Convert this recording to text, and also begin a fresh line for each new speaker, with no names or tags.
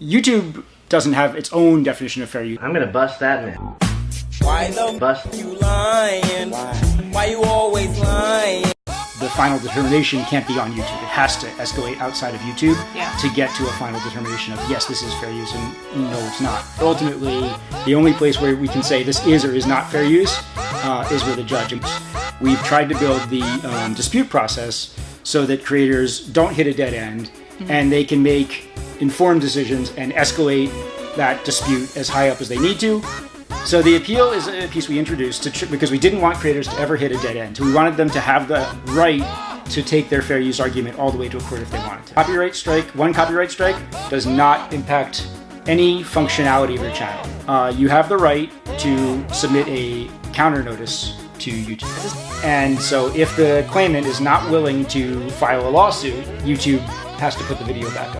YouTube doesn't have its own definition of fair use.
I'm gonna bust that man.
Why the
Bust.
you lying? Why you always lying?
The final determination can't be on YouTube. It has to escalate outside of YouTube
Yeah.
to get to a final determination of yes, this is fair use and no, it's not. Ultimately, the only place where we can say this is or is not fair use uh, is with a judge. We've tried to build the um, dispute process so that creators don't hit a dead end and they can make informed decisions and escalate that dispute as high up as they need to so the appeal is a piece we introduced to tr- because we didn't want creators to ever hit a dead end. We wanted them to have the right to take their fair use argument all the way to a court if they wanted to. Copyright strike, one copyright strike, does not impact any functionality of your channel. Uh, you have the right to submit a counter notice to YouTube. And so if the claimant is not willing to file a lawsuit, YouTube has to put the video back up.